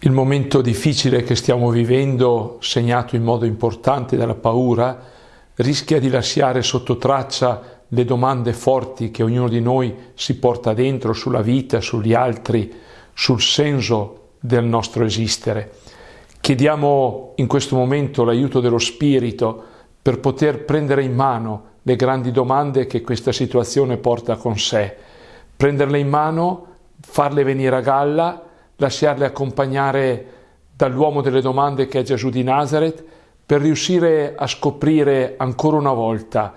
Il momento difficile che stiamo vivendo, segnato in modo importante dalla paura, rischia di lasciare sotto traccia le domande forti che ognuno di noi si porta dentro sulla vita, sugli altri, sul senso del nostro esistere. Chiediamo in questo momento l'aiuto dello Spirito per poter prendere in mano le grandi domande che questa situazione porta con sé, prenderle in mano, farle venire a galla lasciarle accompagnare dall'uomo delle domande che è Gesù di Nazareth, per riuscire a scoprire ancora una volta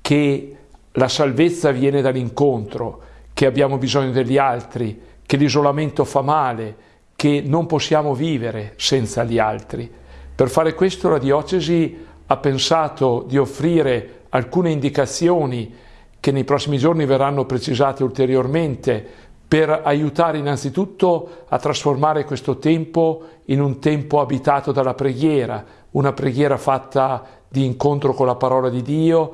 che la salvezza viene dall'incontro, che abbiamo bisogno degli altri, che l'isolamento fa male, che non possiamo vivere senza gli altri. Per fare questo la diocesi ha pensato di offrire alcune indicazioni che nei prossimi giorni verranno precisate ulteriormente per aiutare innanzitutto a trasformare questo tempo in un tempo abitato dalla preghiera, una preghiera fatta di incontro con la parola di Dio,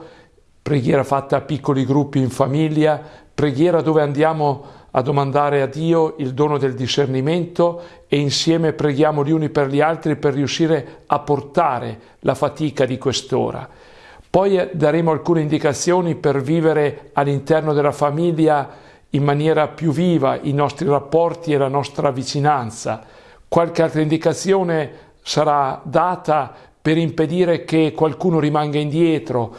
preghiera fatta a piccoli gruppi in famiglia, preghiera dove andiamo a domandare a Dio il dono del discernimento e insieme preghiamo gli uni per gli altri per riuscire a portare la fatica di quest'ora. Poi daremo alcune indicazioni per vivere all'interno della famiglia in maniera più viva i nostri rapporti e la nostra vicinanza. Qualche altra indicazione sarà data per impedire che qualcuno rimanga indietro,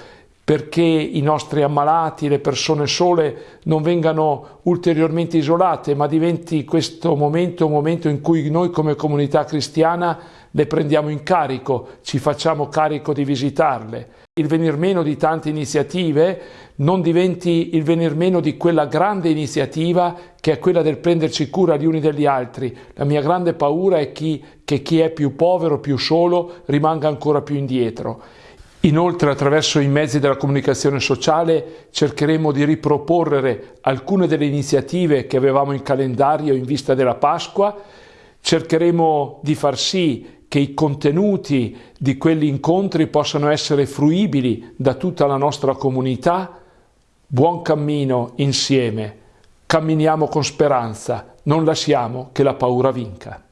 perché i nostri ammalati, le persone sole non vengano ulteriormente isolate, ma diventi questo momento un momento in cui noi come comunità cristiana le prendiamo in carico, ci facciamo carico di visitarle. Il venir meno di tante iniziative non diventi il venir meno di quella grande iniziativa che è quella del prenderci cura gli uni degli altri. La mia grande paura è chi, che chi è più povero, più solo, rimanga ancora più indietro. Inoltre attraverso i mezzi della comunicazione sociale cercheremo di riproporre alcune delle iniziative che avevamo in calendario in vista della Pasqua, cercheremo di far sì che i contenuti di quegli incontri possano essere fruibili da tutta la nostra comunità. Buon cammino insieme, camminiamo con speranza, non lasciamo che la paura vinca.